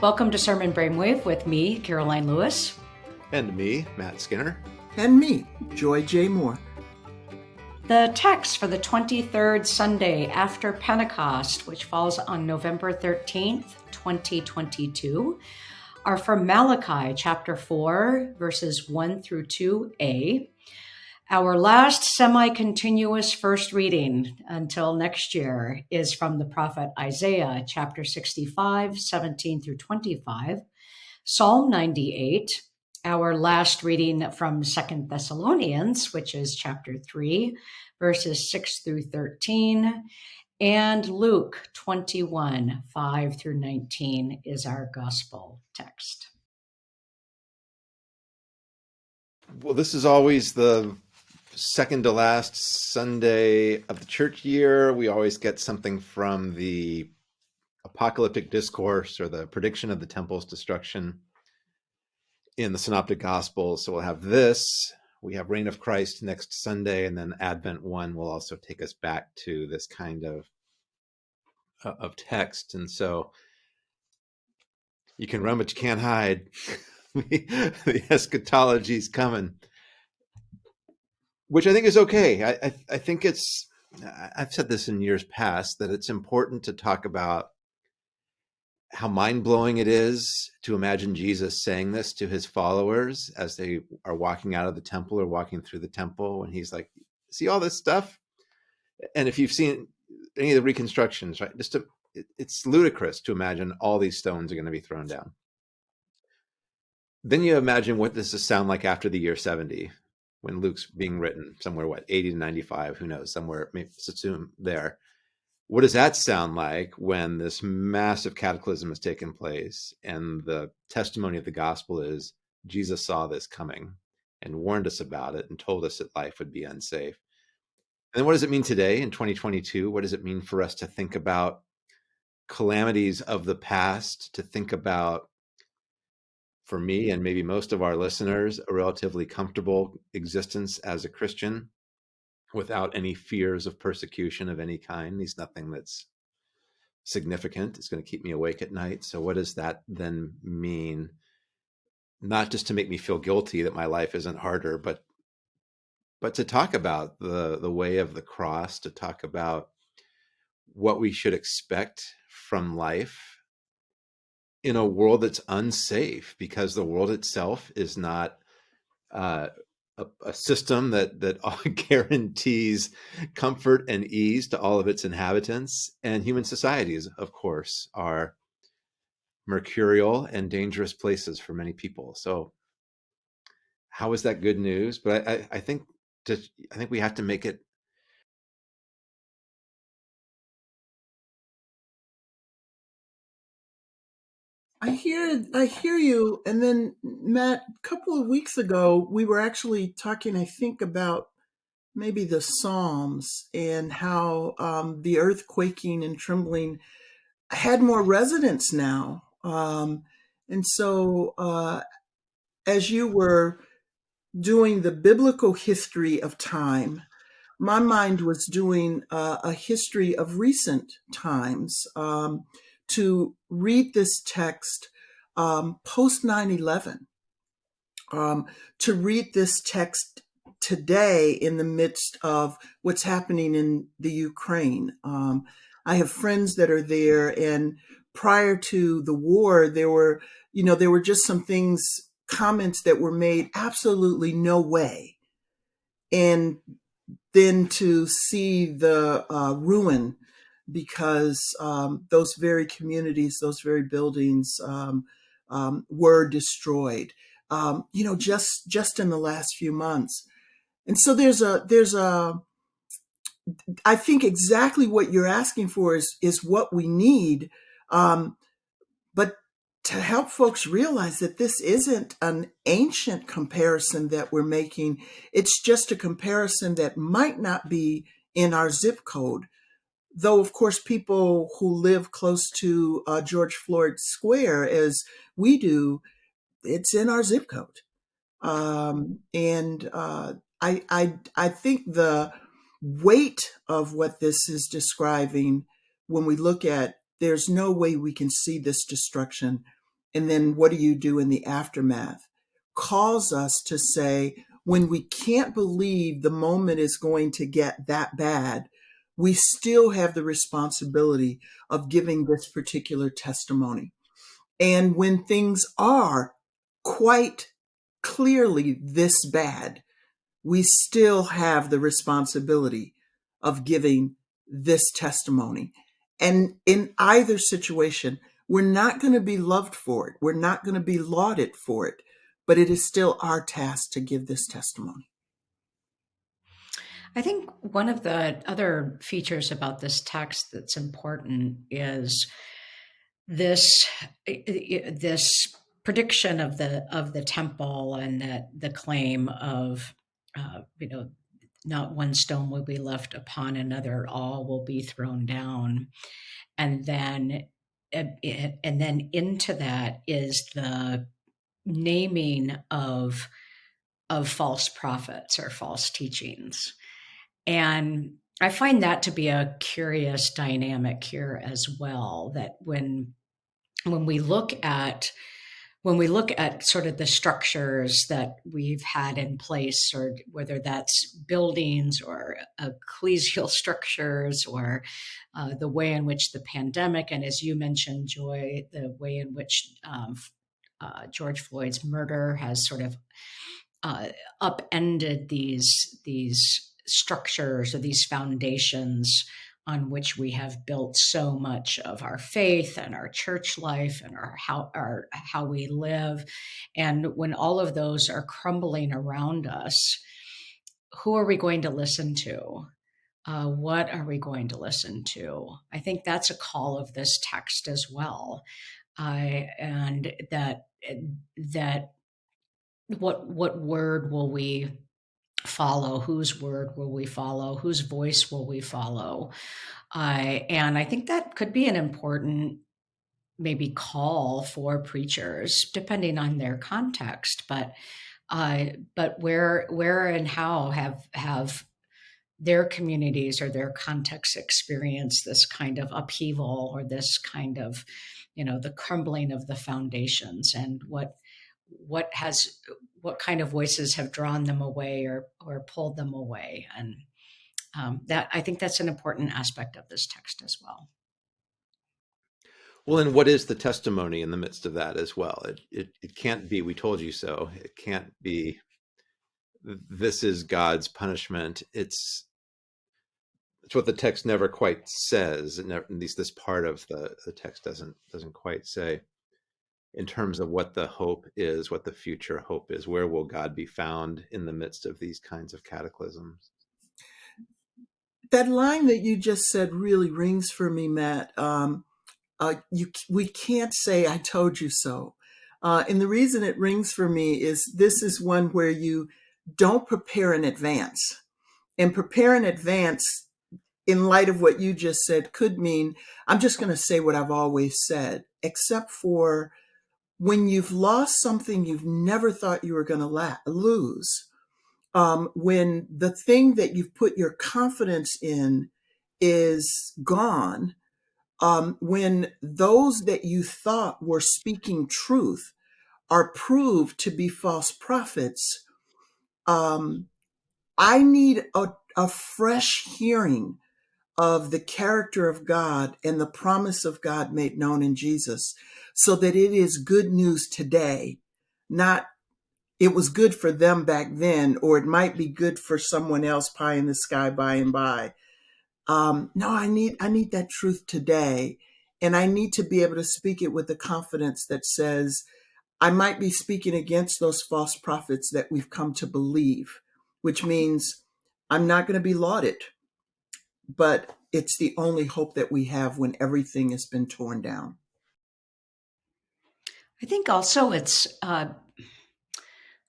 Welcome to Sermon Brainwave with me, Caroline Lewis. And me, Matt Skinner. And me, Joy J. Moore. The text for the 23rd Sunday after Pentecost, which falls on November 13th, 2022, are from Malachi chapter 4, verses 1 through 2a. Our last semi continuous first reading until next year is from the prophet Isaiah, chapter 65, 17 through 25, Psalm 98, our last reading from Second Thessalonians, which is chapter 3, verses 6 through 13, and Luke 21, 5 through 19 is our gospel text. Well, this is always the second to last Sunday of the church year, we always get something from the apocalyptic discourse or the prediction of the temple's destruction in the synoptic gospels. So we'll have this, we have reign of Christ next Sunday, and then Advent one will also take us back to this kind of uh, of text. And so you can run, but you can't hide. the eschatology is coming which I think is okay. I, I, I think it's I've said this in years past that it's important to talk about how mind blowing it is to imagine Jesus saying this to his followers as they are walking out of the temple or walking through the temple, and he's like, "See all this stuff." And if you've seen any of the reconstructions, right, just to, it, it's ludicrous to imagine all these stones are going to be thrown down. Then you imagine what this will sound like after the year seventy, when Luke's being written somewhere, what, 80 to 95, who knows, somewhere, maybe assume there. What does that sound like when this massive cataclysm has taken place and the testimony of the gospel is Jesus saw this coming and warned us about it and told us that life would be unsafe? And what does it mean today in 2022? What does it mean for us to think about calamities of the past, to think about for me and maybe most of our listeners, a relatively comfortable existence as a Christian without any fears of persecution of any kind. There's nothing that's significant. It's going to keep me awake at night. So, what does that then mean? Not just to make me feel guilty that my life isn't harder, but but to talk about the the way of the cross, to talk about what we should expect from life in a world that's unsafe because the world itself is not uh, a, a, system that that guarantees comfort and ease to all of its inhabitants. And human societies, of course, are mercurial and dangerous places for many people. So, how is that good news? But I, I, I think just I think we have to make it I hear I hear you. And then Matt, a couple of weeks ago, we were actually talking, I think, about maybe the Psalms and how um, the earth quaking and trembling had more resonance now. Um, and so, uh, as you were doing the biblical history of time, my mind was doing uh, a history of recent times. Um, to read this text um, post 9 11, um, to read this text today in the midst of what's happening in the Ukraine. Um, I have friends that are there, and prior to the war, there were, you know, there were just some things, comments that were made absolutely no way. And then to see the uh, ruin because um, those very communities, those very buildings um, um, were destroyed. Um, you know, just just in the last few months, and so there's a there's a I think exactly what you're asking for is is what we need, um, but to help folks realize that this isn't an ancient comparison that we're making. It's just a comparison that might not be in our zip code though of course people who live close to uh, George Floyd Square as we do, it's in our zip code. Um, and uh, I, I, I think the weight of what this is describing, when we look at, there's no way we can see this destruction and then what do you do in the aftermath calls us to say when we can't believe the moment is going to get that bad we still have the responsibility of giving this particular testimony and when things are quite clearly this bad we still have the responsibility of giving this testimony. And in either situation, we're not going to be loved for it. We're not going to be lauded for it, but it is still our task to give this testimony. I think one of the other features about this text that's important is this this prediction of the of the temple and that the claim of uh, you know not one stone will be left upon another all will be thrown down. And then and then into that is the naming of of false prophets or false teachings and i find that to be a curious dynamic here as well that when when we look at when we look at sort of the structures that we've had in place, or whether that's buildings or ecclesial structures, or uh, the way in which the pandemic, and as you mentioned, Joy, the way in which um, uh, George Floyd's murder has sort of uh, upended these these structures or these foundations on which we have built so much of our faith and our church life and our how our how we live. And when all of those are crumbling around us who are we going to listen to? Uh, what are we going to listen to? I think that's a call of this text as well. Uh, and that that what what word will we follow? Whose word will we follow? Whose voice will we follow? Uh, and I think that could be an important maybe call for preachers, depending on their context. But uh, but where where and how have have their communities or their contexts experienced this kind of upheaval or this kind of you know the crumbling of the foundations and what what has what kind of voices have drawn them away or or pulled them away. And um, that i think that's an important aspect of this text as well. Well and what is the testimony in the midst of that as well? It, it, it can't be we told you so. It can't be this is god's punishment. It's it's what the text never quite says. Never, at least this part of the, the text doesn't doesn't quite say in terms of what the hope is, what the future hope is. Where will God be found in the midst of these kinds of cataclysms? That line that you just said really rings for me, Matt. Um, uh, you, we can't say "I told you so," uh, and the reason it rings for me is this is one where you don't prepare in advance, and prepare in advance in light of what you just said could mean I'm just going to say what I've always said, except for when you've lost something you've never thought you were going to lose, um, when the thing that you've put your confidence in is gone, um, when those that you thought were speaking truth are proved to be false prophets, um, I need a, a fresh hearing of the character of God and the promise of God made known in Jesus so that it is good news today, not it was good for them back then, or it might be good for someone else pie in the sky by and by. Um, no, I need I need that truth today, and I need to be able to speak it with the confidence that says I might be speaking against those false prophets that we've come to believe, which means I'm not going to be lauded, but it's the only hope that we have when everything has been torn down. I think also it's, uh,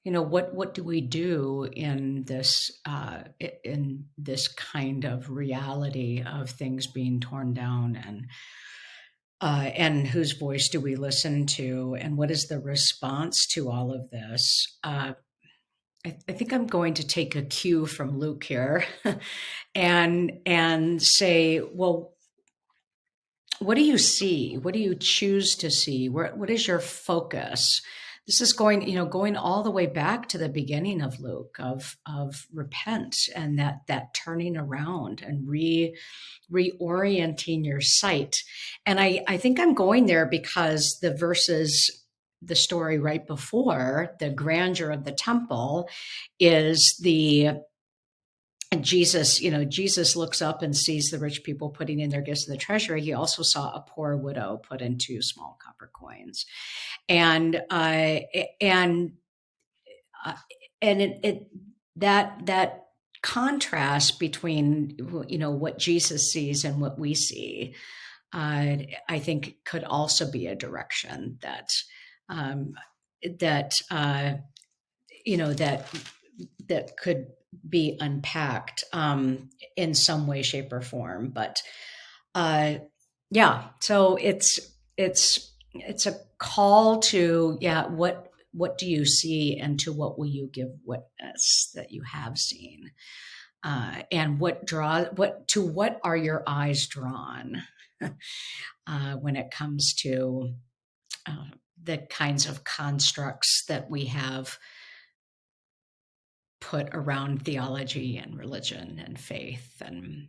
you know, what what do we do in this uh, in this kind of reality of things being torn down and uh, and whose voice do we listen to and what is the response to all of this? I, I, think I'm going to take a cue from Luke here, and and say, well, what do you see? What do you choose to see? Where, what is your focus? This is going, you know, going all the way back to the beginning of Luke of of repent and that that turning around and re reorienting your sight. And I I think I'm going there because the verses the story right before the grandeur of the temple is the and Jesus, you know, Jesus looks up and sees the rich people putting in their gifts in the treasury. He also saw a poor widow put in two small copper coins, and uh, and uh, and it, it that that contrast between you know what Jesus sees and what we see, uh, I think could also be a direction that um, that uh, you know that that could be unpacked um, in some way, shape, or form. But uh, yeah, so it's it's it's a call to yeah what what do you see and to what will you give witness that you have seen uh, and what draw what to what are your eyes drawn uh, when it comes to uh, the kinds of constructs that we have put around theology and religion and faith and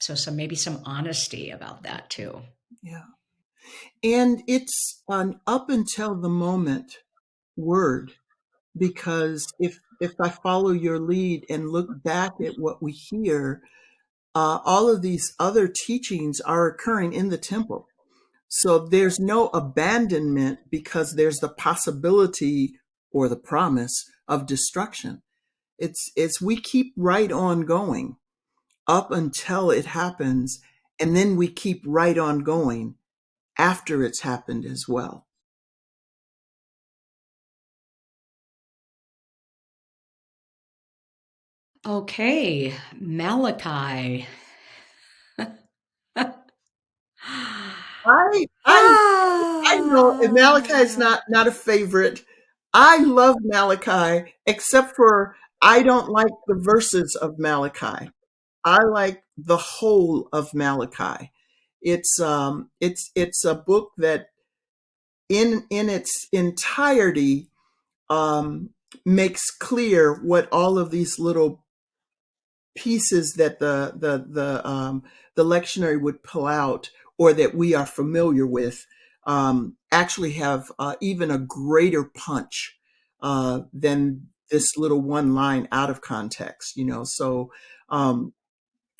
so some maybe some honesty about that too. Yeah. And it's an up until the moment word because if if i follow your lead and look back at what we hear uh, all of these other teachings are occurring in the temple so there's no abandonment because there's the possibility or the promise of destruction. It's it's we keep right on going up until it happens and then we keep right on going after it's happened as well. Okay, Malachi. I I I know Malachi is not not a favorite. I love Malachi, except for I don't like the verses of Malachi. I like the whole of Malachi. It's um it's it's a book that in in its entirety um makes clear what all of these little pieces that the the the um the lectionary would pull out or that we are familiar with um, actually have uh, even a greater punch uh, than this little one line out of context, you know. So, um,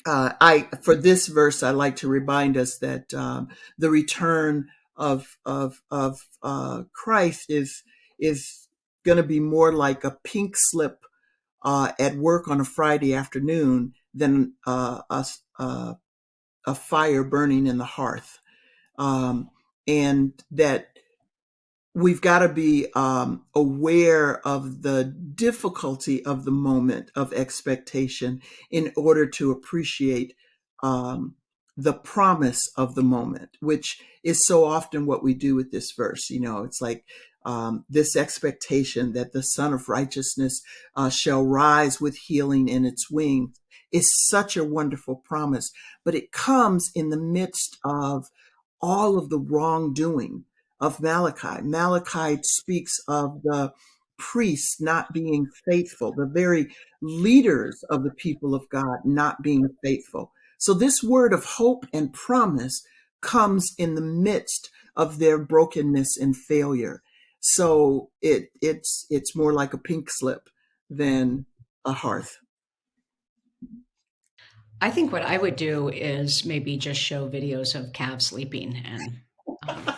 uh, I for this verse, I like to remind us that um, the return of of of uh, Christ is is going to be more like a pink slip uh, at work on a Friday afternoon than uh, a, a, a fire burning in the hearth um, and that we've got to be um, aware of the difficulty of the moment of expectation in order to appreciate um, the promise of the moment, which is so often what we do with this verse. You know, it's like um, this expectation that the Sun of Righteousness uh, shall rise with healing in its wings is such a wonderful promise, but it comes in the midst of all of the wrongdoing of Malachi. Malachi speaks of the priests not being faithful, the very leaders of the people of God not being faithful. So this word of hope and promise comes in the midst of their brokenness and failure. So it it's it's more like a pink slip than a hearth. I think what I would do is maybe just show videos of calves sleeping and um,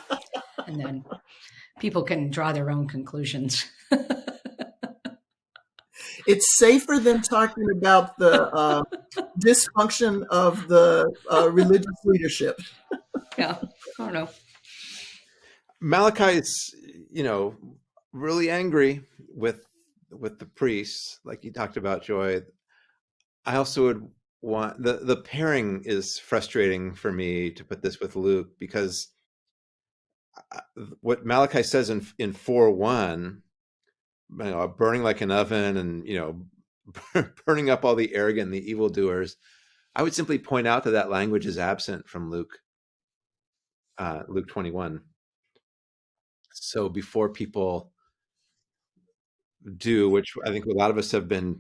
and then people can draw their own conclusions. it's safer than talking about the uh, dysfunction of the uh, religious leadership. yeah, I don't know. Malachi is, you know, really angry with with the priests, like you talked about, Joy. I also would the the pairing is frustrating for me to put this with Luke because what Malachi says in in four one, you know, burning like an oven, and you know, burning up all the arrogant and the evildoers. I would simply point out that that language is absent from Luke uh, Luke 21. So before people do, which I think a lot of us have been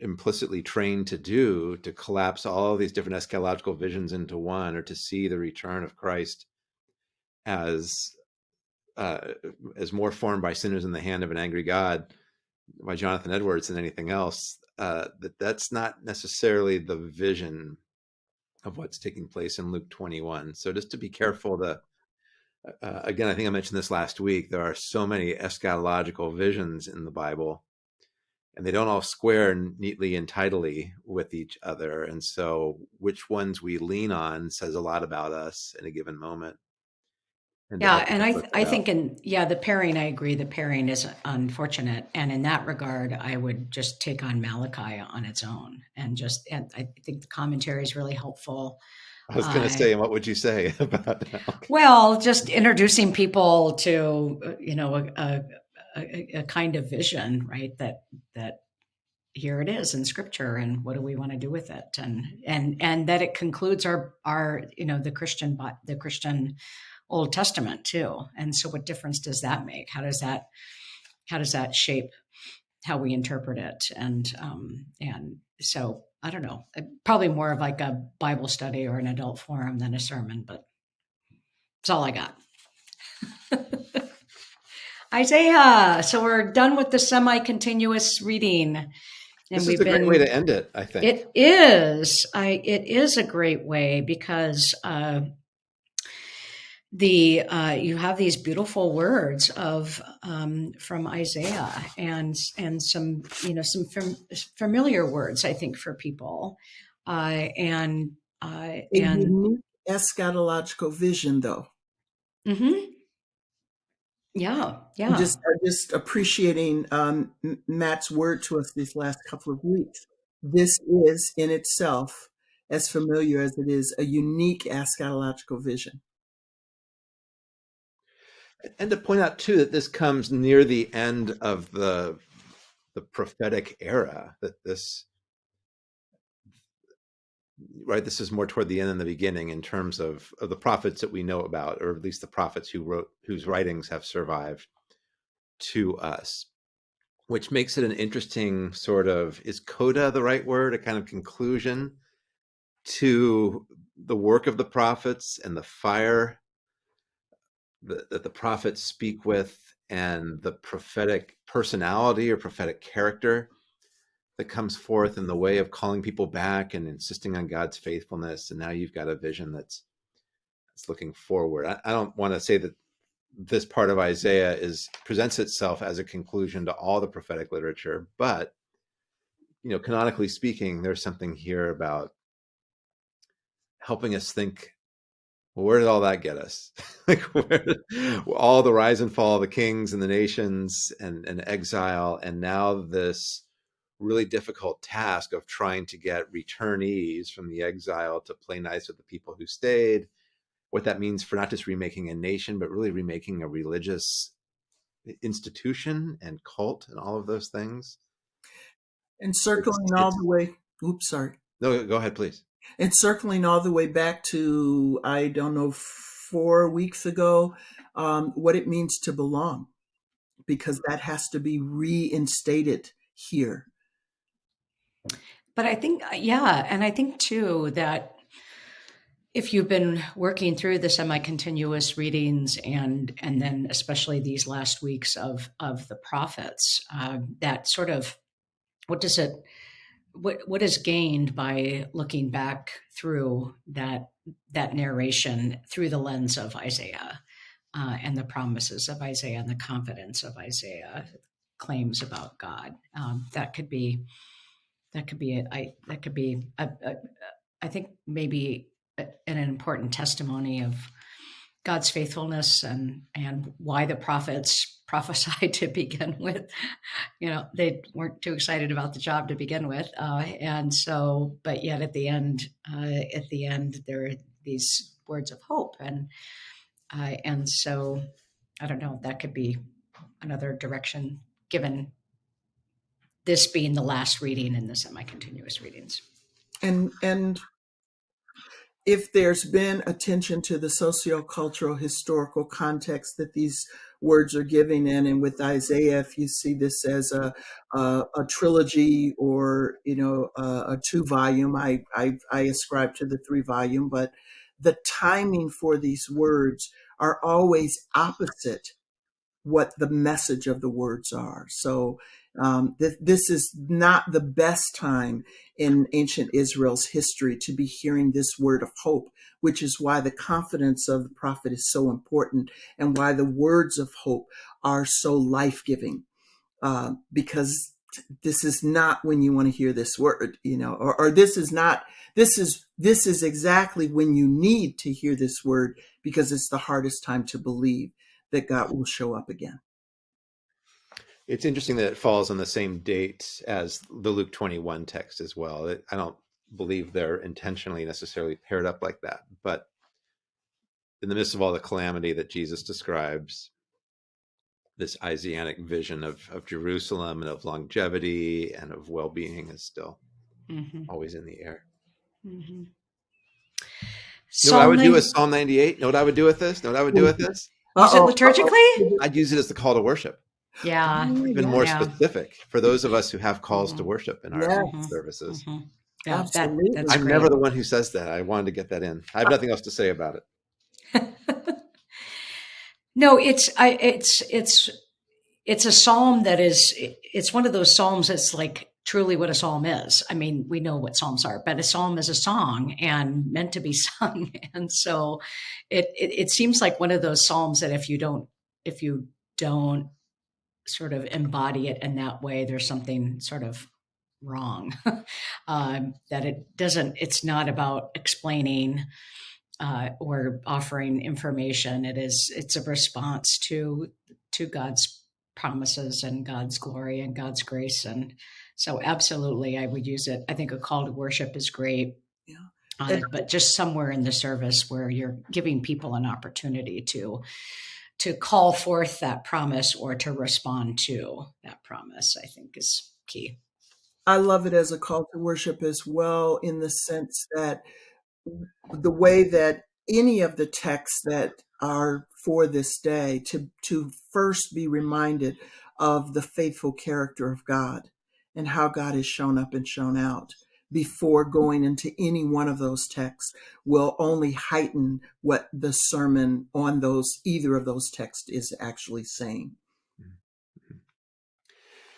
implicitly trained to do, to collapse all these different eschatological visions into one, or to see the return of Christ as uh, as more formed by sinners in the hand of an angry God, by Jonathan Edwards than anything else. Uh, that that's not necessarily the vision of what's taking place in Luke 21. So just to be careful to uh, again, I think I mentioned this last week. There are so many eschatological visions in the Bible, and they don't all square neatly and tidily with each other. And so, which ones we lean on says a lot about us in a given moment. And yeah, and I I think in yeah the pairing I agree the pairing is unfortunate, and in that regard I would just take on Malachi on its own, and just and I think the commentary is really helpful. I was going to say, what would you say about that? Well, just introducing people to uh, you know a, a, a, kind of vision, right? That that here it is in Scripture, and what do we want to do with it? And and and that it concludes our our you know the Christian the Christian Old Testament too. And so, what difference does that make? How does that how does that shape how we interpret it? And um, and so I don't know, uh, probably more of like a Bible study or an adult forum than a sermon, but it's all I got. Isaiah. So we're done with the semi-continuous reading. And this is a been, great way to end it, I think. It is. I it is a great way because uh, the uh, you have these beautiful words of um, from Isaiah and and some you know some fam- familiar words I think for people uh, and uh, and eschatological vision though. Mm-hmm. Yeah, yeah. I'm just just appreciating um, Matt's word to us these last couple of weeks. This is in itself as familiar as it is a unique eschatological vision. And to point out too that this comes near the end of the the prophetic era. That this right this is more toward the end than the beginning in terms of, of the prophets that we know about or at least the prophets who wrote whose writings have survived to us which makes it an interesting sort of is coda the right word? A kind of conclusion to the work of the prophets and the fire that the prophets speak with and the prophetic personality or prophetic character that comes forth in the way of calling people back and insisting on God's faithfulness. And now you've got a vision that's that's looking forward. I, I don't want to say that this part of Isaiah is presents itself as a conclusion to all the prophetic literature, but you know, canonically speaking, there's something here about helping us think well, where did all that get us? like where, all the rise and fall of the kings and the nations and, and exile, and now this really difficult task of trying to get returnees from the exile to play nice with the people who stayed. What that means for not just remaking a nation, but really remaking a religious institution and cult and all of those things. And circling it's, all it's, the way. Oops, sorry. No, go ahead, please and circling all the way back to I don't know four weeks ago, um, what it means to belong, because that has to be reinstated here. But I think, yeah, and I think too that if you've been working through the semi-continuous readings and and then especially these last weeks of of the prophets, uh, that sort of what does it what what is gained by looking back through that that narration through the lens of Isaiah uh, and the promises of Isaiah and the confidence of Isaiah claims about God. Um, that could be that could be a, I that could be a, a, I think maybe an important testimony of God's faithfulness and and why the prophets prophesied to begin with. You know, they weren't too excited about the job to begin with, uh, and so, but yet at the end, uh, at the end, there are these words of hope, and uh, and so, I don't know. That could be another direction given this being the last reading in the semi-continuous readings. And and if there's been attention to the sociocultural historical context that these words are giving in, and with Isaiah, if you see this as a a, a trilogy or you know a, a two volume, I, I I ascribe to the three volume, but the timing for these words are always opposite what the message of the words are. So um, th- this is not the best time in ancient Israel's history to be hearing this word of hope, which is why the confidence of the prophet is so important and why the words of hope are so life giving. Uh, because this is not when you want to hear this word, you know, or, or this is not, this is, this is exactly when you need to hear this word because it's the hardest time to believe that God will show up again. It's interesting that it falls on the same date as the Luke 21 text as well. I don't believe they're intentionally necessarily paired up like that, but in the midst of all the calamity that Jesus describes, this Isaianic vision of, of Jerusalem and of longevity and of well being is still mm-hmm. always in the air. Mm-hmm. Know what I would do with Psalm 98? Know what I would do with this? Know what I would do with this? Use it liturgically? I'd use it as the call to worship. Yeah. Even more yeah. specific for those of us who have calls mm-hmm. to worship in our mm-hmm. services. Mm-hmm. Yeah, Absolutely. That, I'm great. never the one who says that. I wanted to get that in. I have nothing else to say about it. no, it's I it's it's it's a psalm that is it's one of those psalms that's like truly what a psalm is. I mean, we know what psalms are, but a psalm is a song and meant to be sung. And so it, it, it seems like one of those psalms that if you don't if you don't sort of embody it in that way, there's something sort of wrong. um, that it doesn't. It's not about explaining. Uh, or offering information. It is it's a response to to God's promises and God's glory and God's grace and so absolutely, I would use it. I think a call to worship is great. Yeah. It, but just somewhere in the service where you're giving people an opportunity to to call forth that promise or to respond to that promise, I think is key. I love it as a call to worship as well, in the sense that the way that any of the texts that are for this day to to first be reminded of the faithful character of God and how God has shown up and shown out before going into any one of those texts will only heighten what the sermon on those either of those texts is actually saying. Mm-hmm.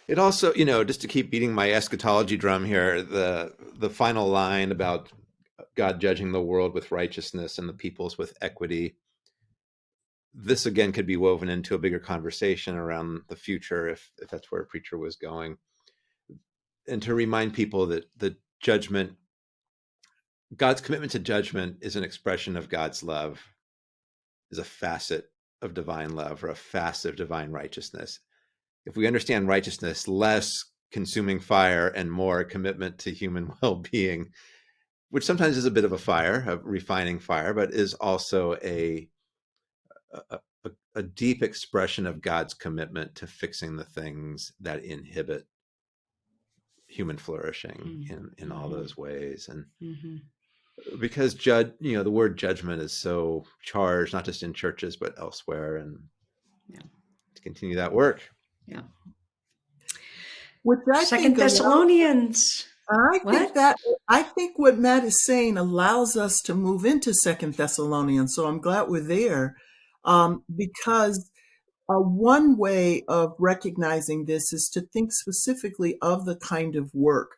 It also, you know, just to keep beating my eschatology drum here, the the final line about God judging the world with righteousness and the peoples with equity. This again could be woven into a bigger conversation around the future if, if that's where a preacher was going and to remind people that the judgment god's commitment to judgment is an expression of god's love is a facet of divine love or a facet of divine righteousness. If we understand righteousness less consuming fire and more commitment to human well-being which sometimes is a bit of a fire a refining fire but is also a a, a, a deep expression of god's commitment to fixing the things that inhibit human flourishing mm-hmm. in in all mm-hmm. those ways and mm-hmm. because judge you know the word judgment is so charged not just in churches but elsewhere and yeah to continue that work yeah which I second thessalonians I what? think that I think what Matt is saying allows us to move into Second Thessalonians. So I'm glad we're there, um, because uh, one way of recognizing this is to think specifically of the kind of work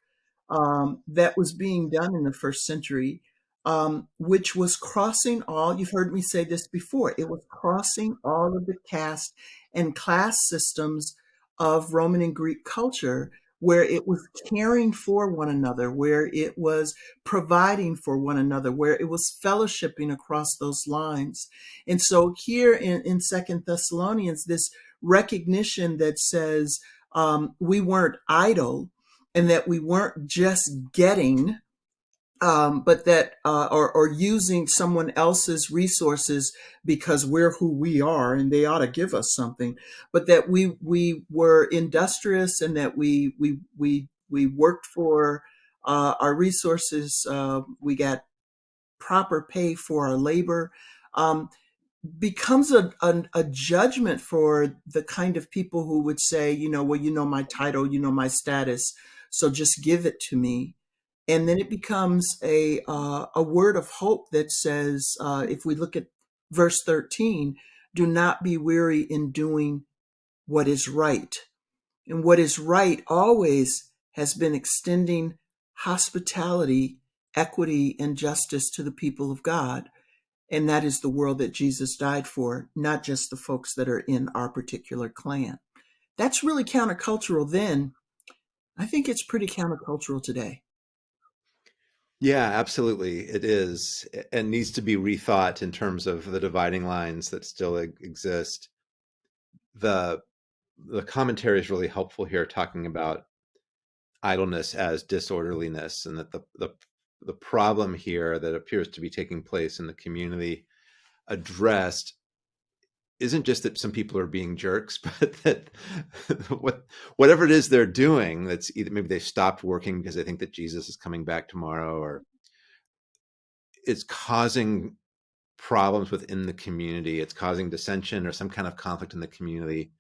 um, that was being done in the first century, um, which was crossing all, you've heard me say this before, it was crossing all of the caste and class systems of Roman and Greek culture where it was caring for one another, where it was providing for one another, where it was fellowshipping across those lines. And so here in, in Second Thessalonians, this recognition that says um, we weren't idle and that we weren't just getting um, but that uh, or, or using someone else's resources because we're who we are and they ought to give us something but that we we were industrious and that we we we we worked for uh, our resources uh, we got proper pay for our labor, um, becomes a, a, a judgment for the kind of people who would say, you know, well, you know my title, you know my status, so just give it to me. And then it becomes a uh, a word of hope that says, uh, if we look at verse thirteen, do not be weary in doing what is right. And what is right always has been extending hospitality, equity, and justice to the people of God. And that is the world that Jesus died for, not just the folks that are in our particular clan. That's really countercultural then. I think it's pretty countercultural today. Yeah, absolutely. It is and needs to be rethought in terms of the dividing lines that still exist. The the commentary is really helpful here talking about idleness as disorderliness and that the the the problem here that appears to be taking place in the community addressed isn't just that some people are being jerks, but that what whatever it is they're doing, that's either maybe they stopped working because they think that Jesus is coming back tomorrow, or it's causing problems within the community. It's causing dissension or some kind of conflict in the community,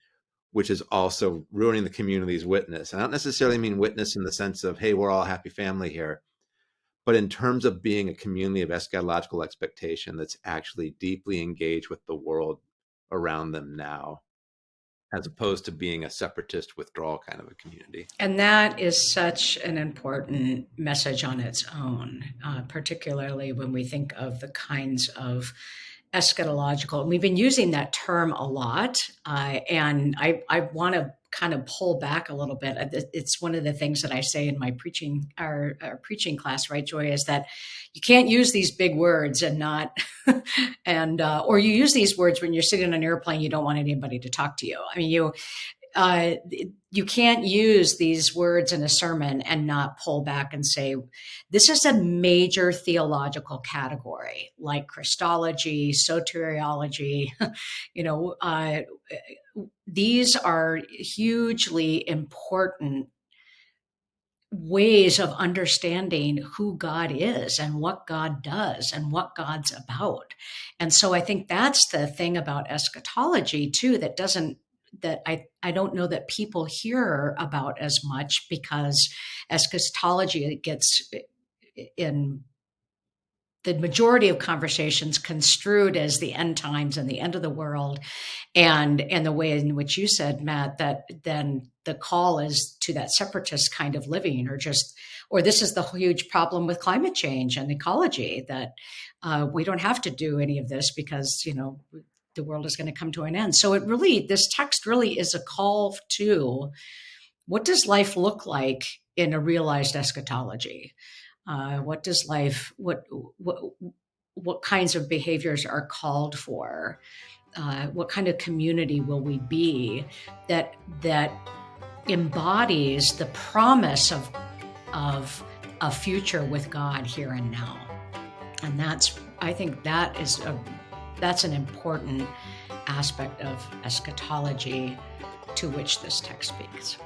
which is also ruining the community's witness. And I don't necessarily mean witness in the sense of, hey, we're all a happy family here but in terms of being a community of eschatological expectation that's actually deeply engaged with the world around them now as opposed to being a separatist withdrawal kind of a community. And that is such an important message on its own, uh, particularly when we think of the kinds of eschatological. We've been using that term a lot, uh, and I, I want to kind of pull back a little bit. It's one of the things that I say in my preaching our, our preaching class, right, Joy, is that you can't use these big words and not and uh, or you use these words when you're sitting on an airplane, you don't want anybody to talk to you. I mean, you uh, you can't use these words in a sermon and not pull back and say, this is a major theological category like Christology, soteriology. you know, uh, these are hugely important ways of understanding who God is and what God does and what God's about. And so I think that's the thing about eschatology too that doesn't that I, I don't know that people hear about as much because eschatology gets in the majority of conversations construed as the end times and the end of the world. And and the way in which you said matt that then the call is to that separatist kind of living or just or this is the huge problem with climate change and ecology that uh, we don't have to do any of this because you know the world is going to come to an end. So it really, this text really is a call to what does life look like in a realized eschatology? Uh, what does life, what, what, what kinds of behaviors are called for? Uh, what kind of community will we be that, that embodies the promise of, of a future with God here and now? And that's, I think that is a that's an important aspect of eschatology to which this text speaks.